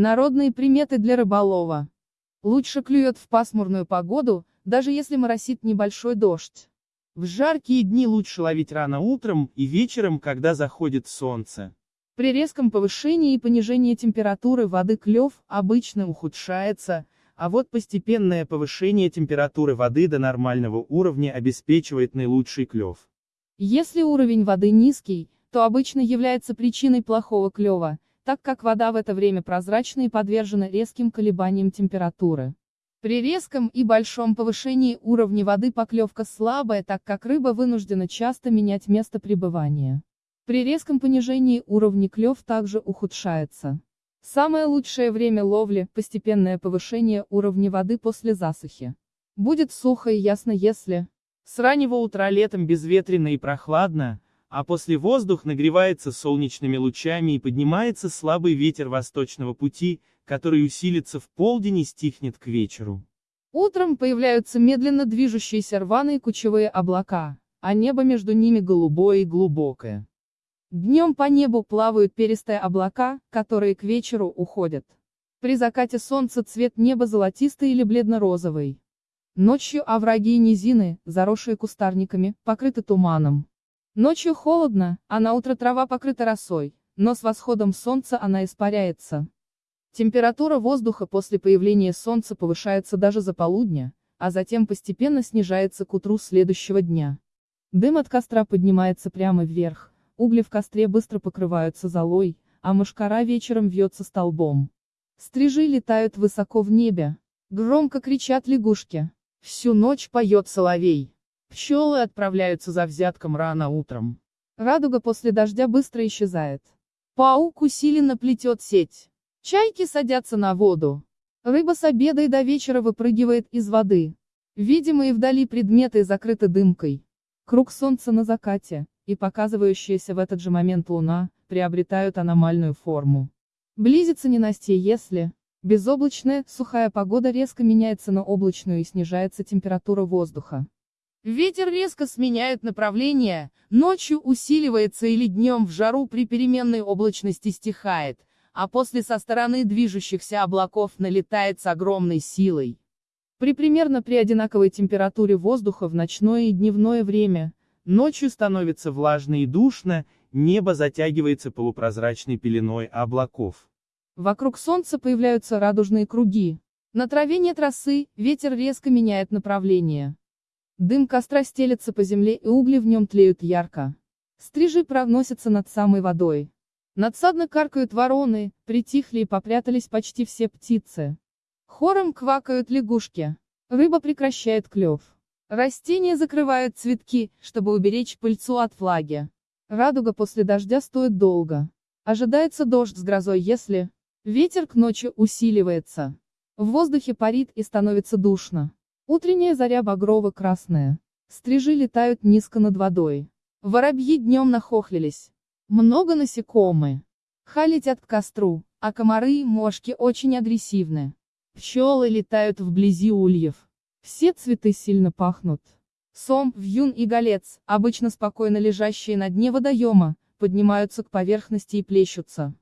Народные приметы для рыболова. Лучше клюет в пасмурную погоду, даже если моросит небольшой дождь. В жаркие дни лучше ловить рано утром и вечером, когда заходит солнце. При резком повышении и понижении температуры воды клев обычно ухудшается, а вот постепенное повышение температуры воды до нормального уровня обеспечивает наилучший клев. Если уровень воды низкий, то обычно является причиной плохого клева, так как вода в это время прозрачна и подвержена резким колебаниям температуры. При резком и большом повышении уровня воды поклевка слабая, так как рыба вынуждена часто менять место пребывания. При резком понижении уровня клев также ухудшается. Самое лучшее время ловли – постепенное повышение уровня воды после засухи. Будет сухо и ясно если с раннего утра летом безветренно и прохладно, а после воздух нагревается солнечными лучами и поднимается слабый ветер восточного пути, который усилится в полдень и стихнет к вечеру. Утром появляются медленно движущиеся рваные кучевые облака, а небо между ними голубое и глубокое. Днем по небу плавают перистые облака, которые к вечеру уходят. При закате солнца цвет неба золотистый или бледно-розовый. Ночью овраги и низины, заросшие кустарниками, покрыты туманом. Ночью холодно, а на утро трава покрыта росой, но с восходом солнца она испаряется. Температура воздуха после появления солнца повышается даже за полудня, а затем постепенно снижается к утру следующего дня. Дым от костра поднимается прямо вверх, угли в костре быстро покрываются золой, а мушкара вечером вьется столбом. Стрижи летают высоко в небе. Громко кричат лягушки. Всю ночь поет соловей. Пчелы отправляются за взятком рано утром. Радуга после дождя быстро исчезает. Паук усиленно плетет сеть. Чайки садятся на воду. Рыба с обеда и до вечера выпрыгивает из воды. Видимые вдали предметы закрыты дымкой. Круг солнца на закате, и показывающаяся в этот же момент луна, приобретают аномальную форму. Близится ненастье если, безоблачная, сухая погода резко меняется на облачную и снижается температура воздуха. Ветер резко сменяет направление, ночью усиливается или днем в жару при переменной облачности стихает, а после со стороны движущихся облаков налетает с огромной силой. При примерно при одинаковой температуре воздуха в ночное и дневное время, ночью становится влажно и душно, небо затягивается полупрозрачной пеленой облаков. Вокруг Солнца появляются радужные круги. На траве нет росы, ветер резко меняет направление. Дым костра стелется по земле и угли в нем тлеют ярко. Стрижи проносятся над самой водой. Надсадно каркают вороны, притихли и попрятались почти все птицы. Хором квакают лягушки. Рыба прекращает клев. Растения закрывают цветки, чтобы уберечь пыльцу от влаги. Радуга после дождя стоит долго. Ожидается дождь с грозой если ветер к ночи усиливается. В воздухе парит и становится душно. Утренняя заря багрово-красная. Стрижи летают низко над водой. Воробьи днем нахохлились. Много насекомые. Ха летят к костру, а комары и мошки очень агрессивны. Пчелы летают вблизи ульев. Все цветы сильно пахнут. Сом, вьюн и голец, обычно спокойно лежащие на дне водоема, поднимаются к поверхности и плещутся.